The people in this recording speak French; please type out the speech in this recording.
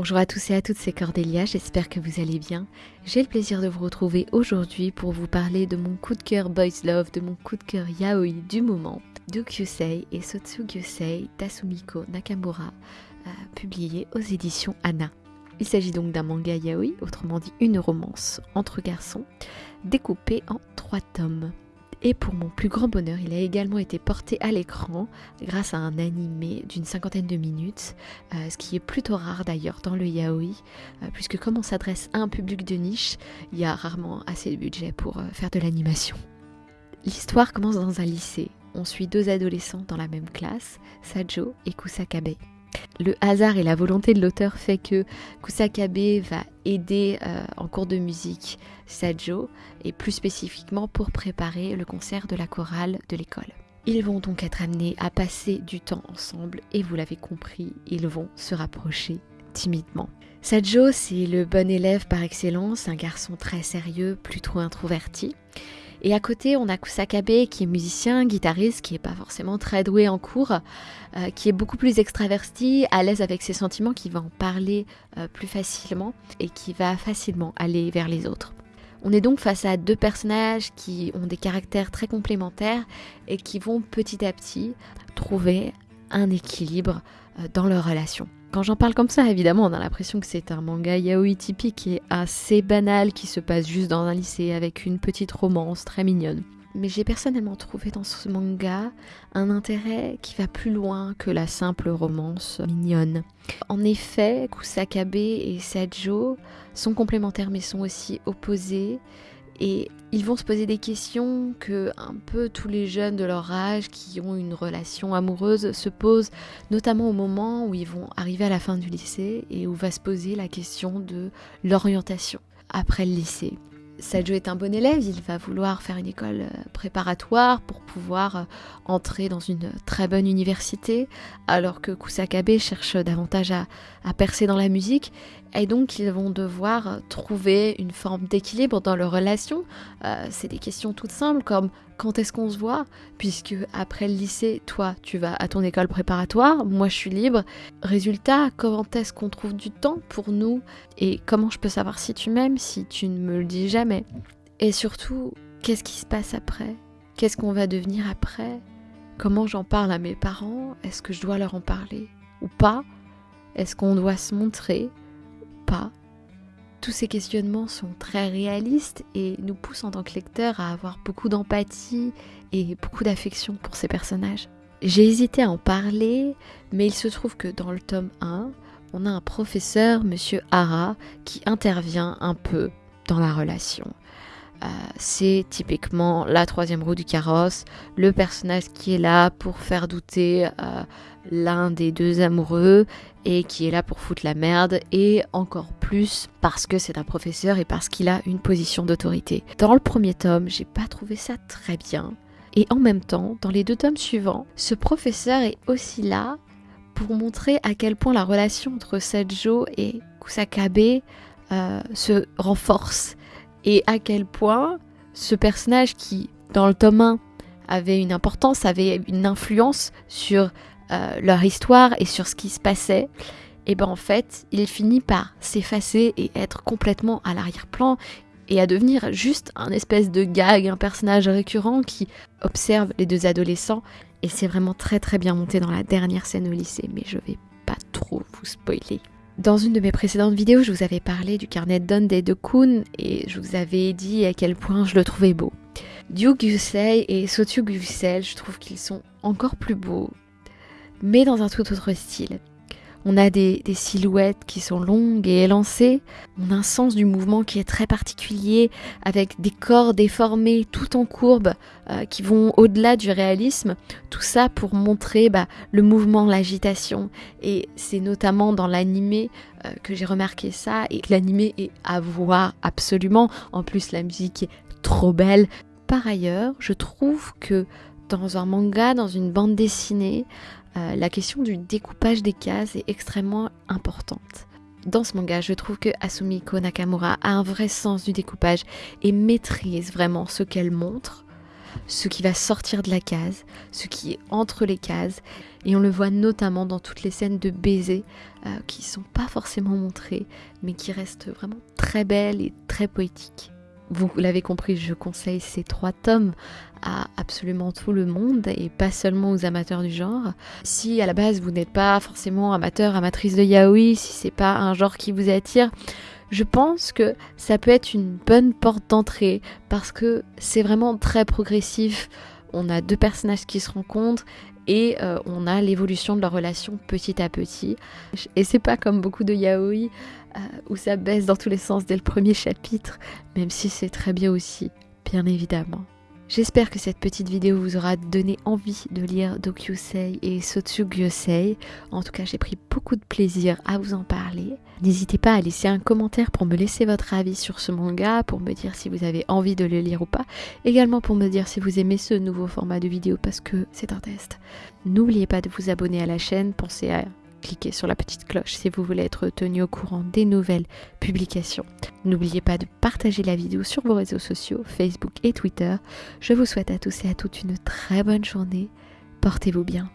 Bonjour à tous et à toutes, c'est Cordélia, j'espère que vous allez bien. J'ai le plaisir de vous retrouver aujourd'hui pour vous parler de mon coup de cœur Boys Love, de mon coup de cœur yaoi du moment, de Kyusei et Sotsugyusei Tasumiko Nakamura, euh, publié aux éditions Anna. Il s'agit donc d'un manga yaoi, autrement dit une romance entre garçons, découpé en trois tomes. Et pour mon plus grand bonheur, il a également été porté à l'écran grâce à un animé d'une cinquantaine de minutes, euh, ce qui est plutôt rare d'ailleurs dans le yaoi, euh, puisque comme on s'adresse à un public de niche, il y a rarement assez de budget pour euh, faire de l'animation. L'histoire commence dans un lycée. On suit deux adolescents dans la même classe, Sajo et Kusakabe. Le hasard et la volonté de l'auteur fait que Kusakabe va aider euh, en cours de musique Sajo et plus spécifiquement pour préparer le concert de la chorale de l'école. Ils vont donc être amenés à passer du temps ensemble et vous l'avez compris, ils vont se rapprocher timidement. Sajo, c'est le bon élève par excellence, un garçon très sérieux, plutôt introverti. Et à côté, on a Kusakabe qui est musicien, guitariste, qui n'est pas forcément très doué en cours, euh, qui est beaucoup plus extraverti, à l'aise avec ses sentiments, qui va en parler euh, plus facilement et qui va facilement aller vers les autres. On est donc face à deux personnages qui ont des caractères très complémentaires et qui vont petit à petit trouver un équilibre euh, dans leur relation. Quand j'en parle comme ça, évidemment, on a l'impression que c'est un manga yaoi typique qui est assez banal, qui se passe juste dans un lycée avec une petite romance très mignonne. Mais j'ai personnellement trouvé dans ce manga un intérêt qui va plus loin que la simple romance mignonne. En effet, Kusakabe et Sajo sont complémentaires mais sont aussi opposés et ils vont se poser des questions que un peu tous les jeunes de leur âge qui ont une relation amoureuse se posent, notamment au moment où ils vont arriver à la fin du lycée et où va se poser la question de l'orientation après le lycée. Sajo est un bon élève, il va vouloir faire une école euh, préparatoire pour pouvoir euh, entrer dans une très bonne université, alors que Kusakabe cherche davantage à, percer dans la musique, et donc ils vont devoir trouver une forme d'équilibre dans leur relation. Euh, c'est des questions toutes simples comme quand est-ce qu'on se voit? Puisque après le lycée, toi, tu vas à ton école préparatoire, moi je suis libre. Résultat, comment est-ce qu'on trouve du temps pour nous? Et comment je peux savoir si tu m'aimes si tu ne me le dis jamais? Et surtout, qu'est-ce qui se passe après? Qu'est-ce qu'on va devenir après? Comment j'en parle à mes parents? Est-ce que je dois leur en parler ou pas? Est-ce qu'on doit se montrer? Tous ces questionnements sont très réalistes et nous poussent en tant que lecteur à avoir beaucoup d'empathie et beaucoup d'affection pour ces personnages. J'ai hésité à en parler, mais il se trouve que dans le tome 1, on a un professeur, monsieur Hara, qui intervient un peu dans la relation. Euh, c'est typiquement la troisième roue du carrosse, le personnage qui est là pour faire douter euh, l'un des deux amoureux et qui est là pour foutre la merde et encore plus parce que c'est un professeur et parce qu'il a une position d'autorité. Dans le premier tome, j'ai pas trouvé ça très bien. Et en même temps, dans les deux tomes suivants, ce professeur est aussi là pour montrer à quel point la relation entre Sajo et Kusakabe euh, se renforce et à quel point ce personnage qui, dans le tome 1, avait une importance, avait une influence sur euh, leur histoire et sur ce qui se passait, et ben en fait, il finit par s'effacer et être complètement à l'arrière-plan et à devenir juste un espèce de gag, un personnage récurrent qui observe les deux adolescents. Et c'est vraiment très très bien monté dans la dernière scène au lycée, mais je vais pas trop vous spoiler. Dans une de mes précédentes vidéos, je vous avais parlé du carnet de des de Kun et je vous avais dit à quel point je le trouvais beau. Ryu Gusei et Sotyu Gusei, je trouve qu'ils sont encore plus beaux, mais dans un tout autre style. On a des, silhouettes qui sont longues et élancées. On a un sens du mouvement qui est très particulier, avec des corps déformés tout en courbe, euh, qui vont au-delà du réalisme. Tout ça pour montrer bah, le mouvement, l'agitation. Et c'est notamment dans l'animé euh, que j'ai remarqué ça. Et l'animé est à voir absolument. En plus, la musique est trop belle. Par ailleurs, je trouve que dans un manga, dans une bande dessinée, euh, la question du découpage des cases est extrêmement importante. Dans ce manga, je trouve que Asumiko Nakamura a un vrai sens du découpage et maîtrise vraiment ce qu'elle montre. ce qui va sortir de la case, ce qui est entre les cases. Et on le voit notamment dans toutes les scènes de baisers qui euh, qui sont pas forcément montrées, mais qui restent vraiment très belles et très poétiques. Vous l'avez compris, je conseille ces trois tomes à absolument tout le monde et pas seulement aux amateurs du genre. Si à la base vous n'êtes pas forcément amateur, amatrice de yaoi, si c'est pas un genre qui vous attire, je pense que ça peut être une bonne porte d'entrée parce que c'est vraiment très progressif. On a deux personnages qui se rencontrent et euh, on a l'évolution de leur relation petit à petit. Et c'est pas comme beaucoup de yaoi euh, où ça baisse dans tous les sens dès le premier chapitre, même si c'est très bien aussi, bien évidemment. J'espère que cette petite vidéo vous aura donné envie de lire Dokyusei et Sotsugyosei. En tout cas, j'ai pris beaucoup de plaisir à vous en parler. N'hésitez pas à laisser un commentaire pour me laisser votre avis sur ce manga, pour me dire si vous avez envie de le lire ou pas. Également pour me dire si vous aimez ce nouveau format de vidéo parce que c'est un test. N'oubliez pas de vous abonner à la chaîne, pensez à cliquez sur la petite cloche si vous voulez être tenu au courant des nouvelles publications. N'oubliez pas de partager la vidéo sur vos réseaux sociaux, Facebook et Twitter. Je vous souhaite à tous et à toutes une très bonne journée. Portez-vous bien.